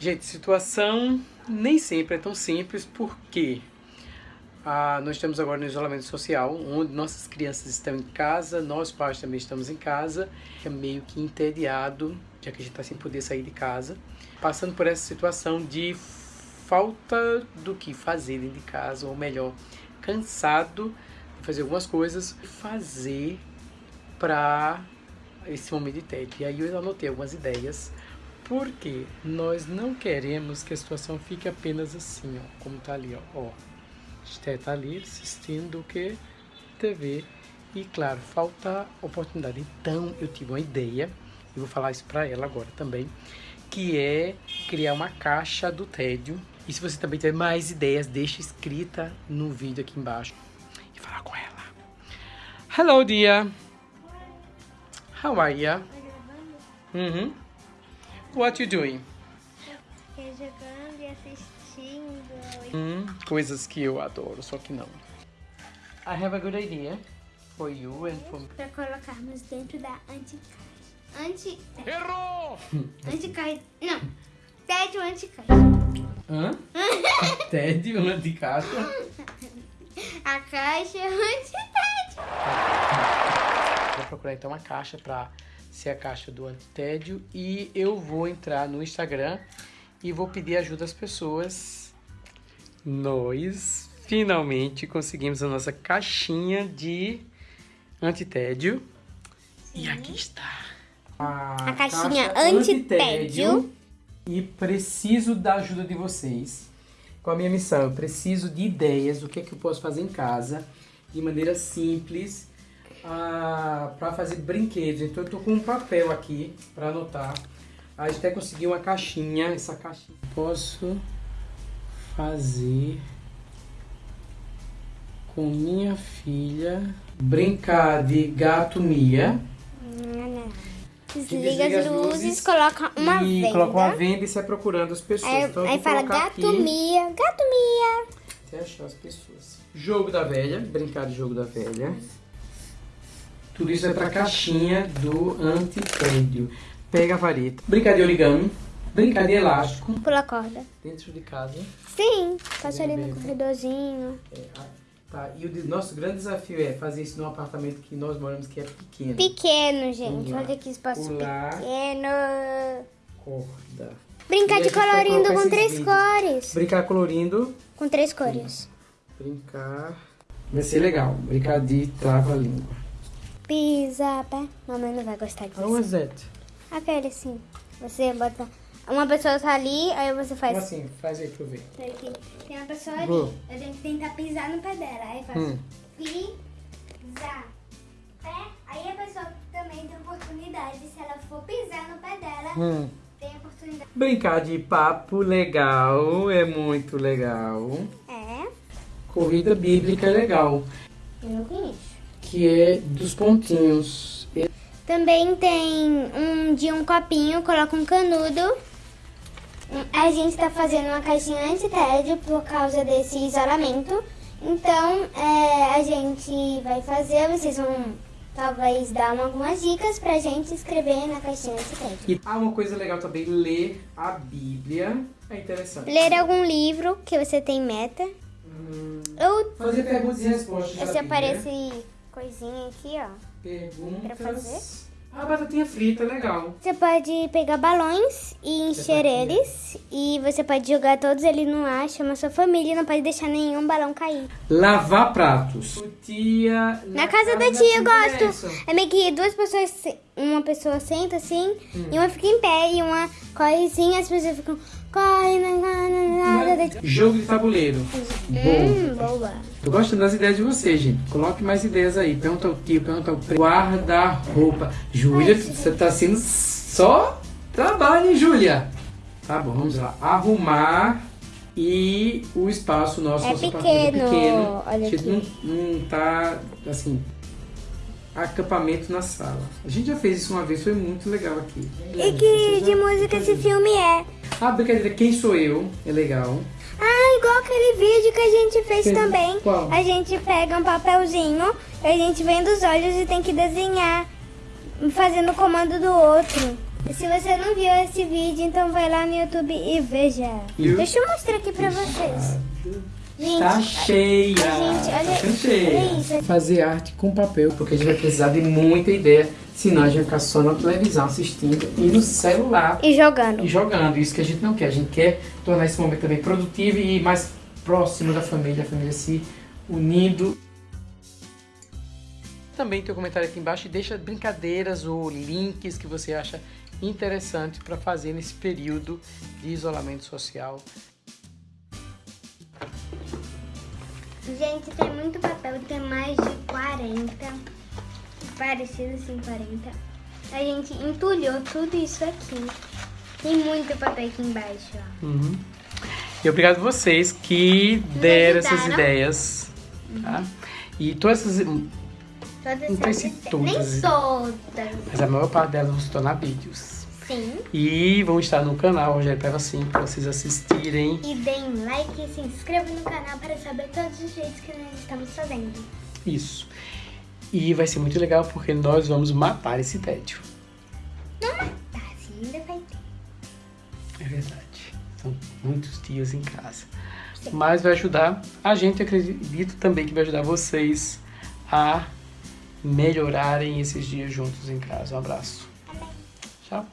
Gente, situação nem sempre é tão simples, porque ah, nós estamos agora no isolamento social, onde nossas crianças estão em casa, nós pais também estamos em casa, é meio que entediado, já que a gente está sem poder sair de casa, passando por essa situação de falta do que fazer dentro de casa, ou melhor, cansado de fazer algumas coisas, fazer para esse momento de tédio. E aí eu anotei algumas ideias, porque nós não queremos que a situação fique apenas assim, ó, como tá ali, ó. ó. Esté tá ali assistindo o que? TV. E claro, falta oportunidade. Então eu tive uma ideia, e vou falar isso para ela agora também, que é criar uma caixa do tédio. E se você também tiver mais ideias, deixa escrita no vídeo aqui embaixo e falar com ela. Hello, dear. How are you? Uhum. What you doing? jogando e assistindo. Hum, coisas que eu adoro, só que não. I have a good idea for you and for me. Pra colocarmos dentro da anticaixa. Anti... Errou! Anticaixa. Não. Tédio anticaixa. Hã? Tédio de caixa? A caixa é anti-tédio. Vou procurar então uma caixa pra ser a caixa do antitédio e eu vou entrar no Instagram e vou pedir ajuda às pessoas. Nós finalmente conseguimos a nossa caixinha de antitédio. E aqui está. A caixinha caixa antitédio. E preciso da ajuda de vocês. Com a minha missão, eu preciso de ideias do que é que eu posso fazer em casa de maneira simples para fazer brinquedos. Então eu tô com um papel aqui para anotar. A gente até conseguiu uma caixinha, essa caixinha. Posso fazer com minha filha brincar de gato Mia. Desliga, desliga as luzes, luzes coloca uma e venda. coloca uma venda e sai procurando as pessoas. Aí, então aí fala gato aqui Mia, gato Mia. até achar as pessoas. Jogo da velha, brincar de jogo da velha. Tudo isso é pra caixinha do antitédio. Pega a vareta. Brincar de origami. Brincar de elástico. Pula corda. Dentro de casa. Sim, passa ali Bem, no corredorzinho. É, ah, tá. E o nosso grande desafio é fazer isso num apartamento que nós moramos que é pequeno. Pequeno, gente. Olha que espaço Pular. pequeno. Corda. Brincar a de vai colorindo com três vídeos. cores. Brincar colorindo. Com três cores. Brincar. Vai ser legal. Brincar de trava-língua. Pisa, pé. Mamãe não vai gostar disso. How was that? Aquele assim. Você bota. Uma pessoa tá ali, aí você faz. Como assim? Faz aí pra eu ver. Tem aqui. Tem uma pessoa ali. Vou. Eu tenho que tentar pisar no pé dela. Aí faço. Hum. Pisar. Pé. Aí a pessoa também tem oportunidade. Se ela for pisar no pé dela, Hum. tem oportunidade. Brincar de papo legal é muito legal. É. Corrida bíblica é legal. Eu não conheço. Que é dos pontinhos. Também tem um de um copinho, coloca um canudo. A gente tá fazendo uma caixinha anti-tédio por causa desse isolamento. Então, é, a gente vai fazer, vocês vão talvez dar uma- algumas dicas pra gente escrever na caixinha anti-tédio. E ah, uma coisa legal também, ler a Bíblia. É interessante. Ler algum livro que você tem meta. Hum, Ou fazer perguntas e respostas. se Bíblia. aparece coisinha aqui, ó. Perguntas. Pra fazer? Ah, batatinha frita, legal. Você pode pegar balões e encher Batatinha. eles. E você pode jogar todos eles no ar, chama sua família e não pode deixar nenhum balão cair. Lavar pratos. Tia. Na, casa, da tia eu gosto. Isso. É meio que duas pessoas, uma pessoa senta assim, Hum. e uma fica em pé, e uma corre assim, as pessoas ficam, corre, não, não, não, nada de... Jogo de tabuleiro. Hum, boa. Tô gostando das ideias de vocês, gente. Coloque mais ideias aí. Pergunta ao tio, pergunta ao primo. Guarda-roupa. Júlia, você tá sendo só trabalho, hein, Júlia? Tá bom, vamos lá. Arrumar e o espaço nosso. É nosso apartamento pequeno, pequeno. olha A gente aqui. não, não tá, assim, acampamento na sala. A gente já fez isso uma vez, foi muito legal aqui. E que de música esse filme é? Ah, brincadeira, Quem Sou Eu? É legal. Ah, igual aquele vídeo que a gente fez Fez- também. qual? A gente pega um papelzinho, a gente vende os olhos e tem que desenhar, fazendo o comando do outro. Se você não viu esse vídeo, então vai lá no YouTube e veja. Deixa eu mostrar aqui pra vocês. Gente, Tá cheia! Gente, olha- tá cheia. olha. Fazer arte com papel, porque a gente vai precisar de muita ideia, senão a gente vai ficar só na televisão assistindo e no celular E jogando. e jogando. Isso que a gente não quer. A gente quer tornar esse momento também produtivo e mais próximo da família, a família se unindo. Também tem um comentário aqui embaixo e deixa brincadeiras ou links que você acha interessante para fazer nesse período de isolamento social. Gente, tem muito papel, tem mais de 40. Parecido assim, 40. A gente entulhou tudo isso aqui. Tem muito papel aqui embaixo, ó. Uhum. E obrigado a vocês que deram essas ideias. Tá? E todas essas. Todas Não sei se todas. Nem todas. Mas a maior parte delas vão se tornar vídeos. Sim. E vão estar no canal Rogério Paiva 5 para vocês assistirem. E deem like e se inscrevam no canal para saber todos os jeitos que nós estamos fazendo. Isso. E vai ser muito legal porque nós vamos matar esse tédio. Não matar, assim, ainda vai ter. É verdade. São muitos dias em casa. Mas vai ajudar a gente, acredito também que vai ajudar vocês a melhorarem esses dias juntos em casa. Um abraço. Tchau.